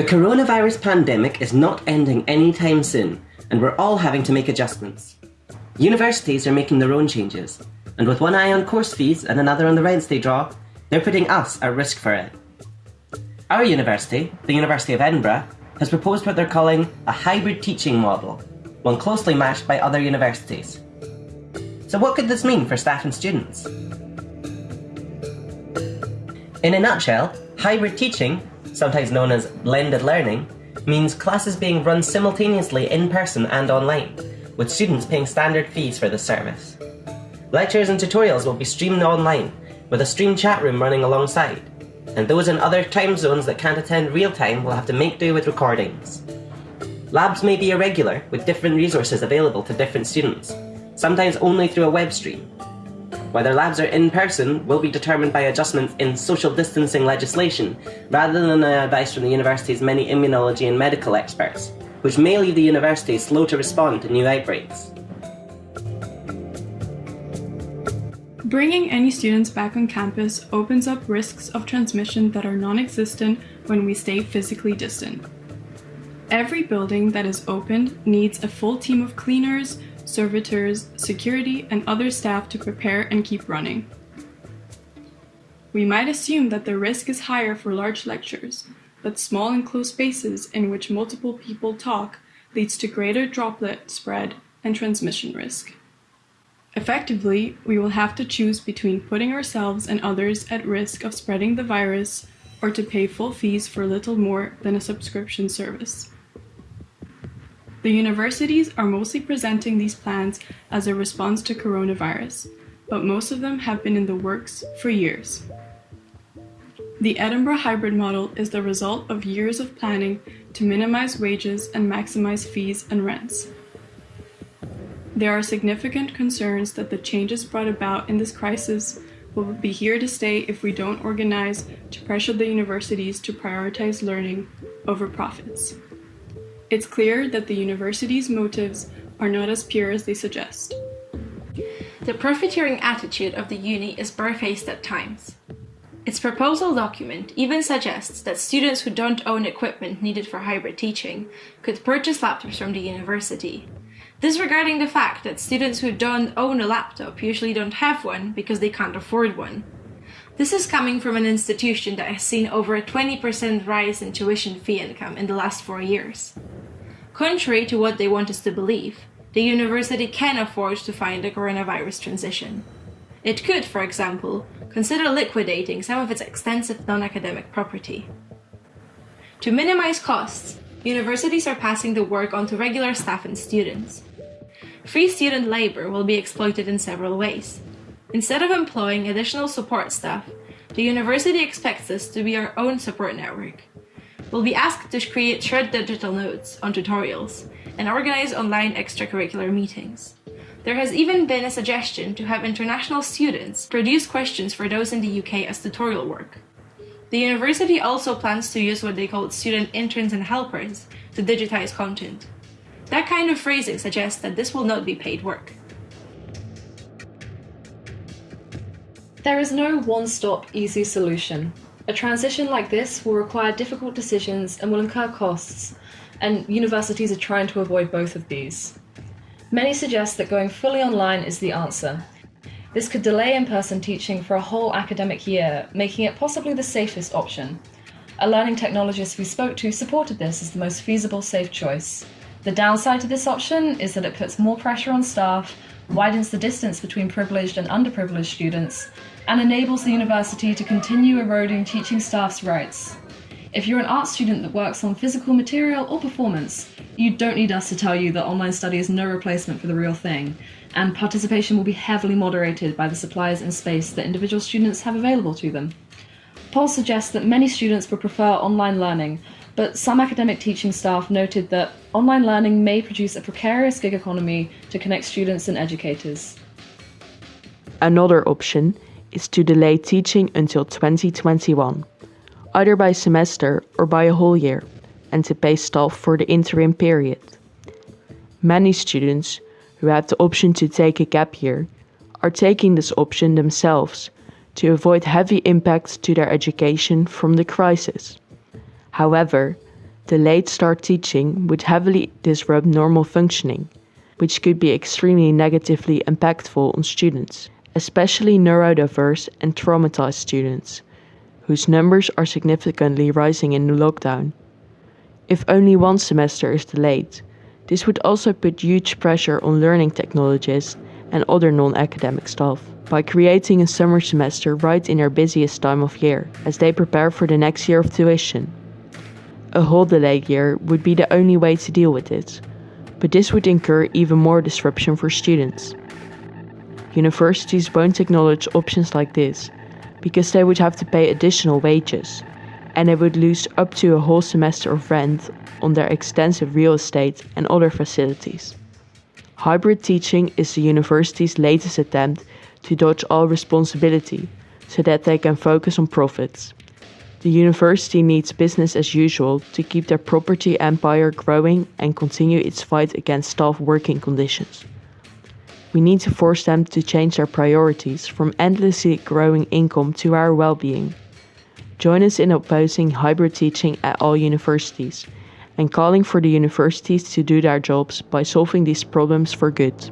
The coronavirus pandemic is not ending anytime soon, and we're all having to make adjustments. Universities are making their own changes, and with one eye on course fees and another on the rents they draw, they're putting us at risk for it. Our university, the University of Edinburgh, has proposed what they're calling a hybrid teaching model, one closely matched by other universities. So what could this mean for staff and students? In a nutshell, hybrid teaching, sometimes known as blended learning, means classes being run simultaneously in person and online, with students paying standard fees for the service. Lectures and tutorials will be streamed online, with a stream chat room running alongside, and those in other time zones that can't attend real time will have to make do with recordings. Labs may be irregular, with different resources available to different students, sometimes only through a web stream. Whether labs are in person will be determined by adjustments in social distancing legislation, rather than uh, advice from the university's many immunology and medical experts, which may leave the university slow to respond to new outbreaks. Bringing any students back on campus opens up risks of transmission that are non-existent when we stay physically distant. Every building that is opened needs a full team of cleaners, servitors, security, and other staff to prepare and keep running. We might assume that the risk is higher for large lectures, but small enclosed spaces in which multiple people talk leads to greater droplet spread and transmission risk. Effectively, we will have to choose between putting ourselves and others at risk of spreading the virus or to pay full fees for little more than a subscription service. The universities are mostly presenting these plans as a response to coronavirus, but most of them have been in the works for years. The Edinburgh hybrid model is the result of years of planning to minimize wages and maximize fees and rents. There are significant concerns that the changes brought about in this crisis will be here to stay if we don't organize to pressure the universities to prioritize learning over profits. It's clear that the university's motives are not as pure as they suggest. The profiteering attitude of the uni is barefaced at times. Its proposal document even suggests that students who don't own equipment needed for hybrid teaching could purchase laptops from the university, disregarding the fact that students who don't own a laptop usually don't have one because they can't afford one. This is coming from an institution that has seen over a 20% rise in tuition fee income in the last four years. Contrary to what they want us to believe, the university can afford to fund the coronavirus transition. It could, for example, consider liquidating some of its extensive non-academic property. To minimize costs, universities are passing the work on to regular staff and students. Free student labor will be exploited in several ways. Instead of employing additional support staff, the university expects us to be our own support network. We'll be asked to create shared digital notes on tutorials and organize online extracurricular meetings. There has even been a suggestion to have international students produce questions for those in the UK as tutorial work. The university also plans to use what they call student interns and helpers to digitize content. That kind of phrasing suggests that this will not be paid work. There is no one-stop easy solution. A transition like this will require difficult decisions and will incur costs, and universities are trying to avoid both of these. Many suggest that going fully online is the answer. This could delay in-person teaching for a whole academic year, making it possibly the safest option. A learning technologist we spoke to supported this as the most feasible safe choice. The downside to this option is that it puts more pressure on staff, widens the distance between privileged and underprivileged students, and enables the university to continue eroding teaching staff's rights. If you're an art student that works on physical material or performance, you don't need us to tell you that online study is no replacement for the real thing, and participation will be heavily moderated by the supplies and space that individual students have available to them. Polls suggest that many students would prefer online learning, but some academic teaching staff noted that online learning may produce a precarious gig economy to connect students and educators. Another option is to delay teaching until 2021, either by semester or by a whole year, and to pay staff for the interim period. Many students who have the option to take a gap year are taking this option themselves to avoid heavy impacts to their education from the crisis. However, Delayed start teaching would heavily disrupt normal functioning, which could be extremely negatively impactful on students, especially neurodiverse and traumatized students, whose numbers are significantly rising in the lockdown. If only one semester is delayed, this would also put huge pressure on learning technologists and other non-academic staff by creating a summer semester right in their busiest time of year as they prepare for the next year of tuition. A whole delayed year would be the only way to deal with it, but this would incur even more disruption for students. Universities won't acknowledge options like this because they would have to pay additional wages and they would lose up to a whole semester of rent on their extensive real estate and other facilities. Hybrid teaching is the university's latest attempt to dodge all responsibility so that they can focus on profits. The university needs business as usual to keep their property empire growing and continue its fight against staff working conditions. We need to force them to change their priorities from endlessly growing income to our well being. Join us in opposing hybrid teaching at all universities and calling for the universities to do their jobs by solving these problems for good.